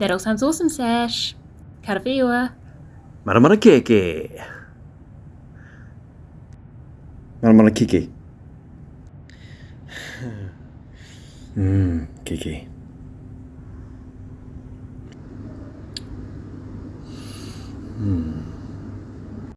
That all sounds awesome, Sash. Karawhiua. Maramara keke. Maramara kiki. Mmm, kiki.